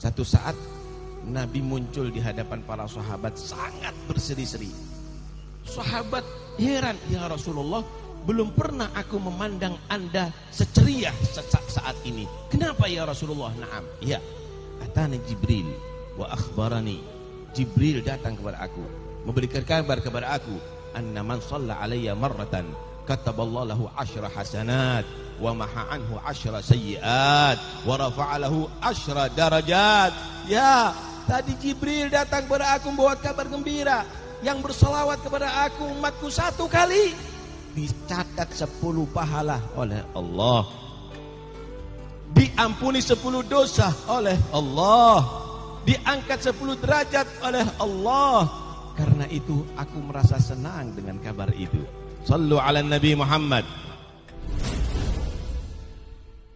Satu saat Nabi muncul di hadapan para sahabat sangat berseri-seri. Sahabat heran, "Ya Rasulullah, belum pernah aku memandang Anda seceria saat ini. Kenapa ya Rasulullah?" "Na'am." "Ya." Atani Jibril wa akhbarani. Jibril datang kepada aku, memberikan kabar kepada aku, "Anna man shalla alayya marratan kataballahu lahu asyra hasanat wa maha anhu asyra sayyiat wa rafa'alahu asyra darajat." Ya, Tadi Jibril datang kepada aku membawa kabar gembira. Yang bersolawat kepada aku umatku satu kali. Dicatat sepuluh pahala oleh Allah. Diampuni sepuluh dosa oleh Allah. Diangkat sepuluh derajat oleh Allah. Karena itu aku merasa senang dengan kabar itu. صلوا على النبي محمد.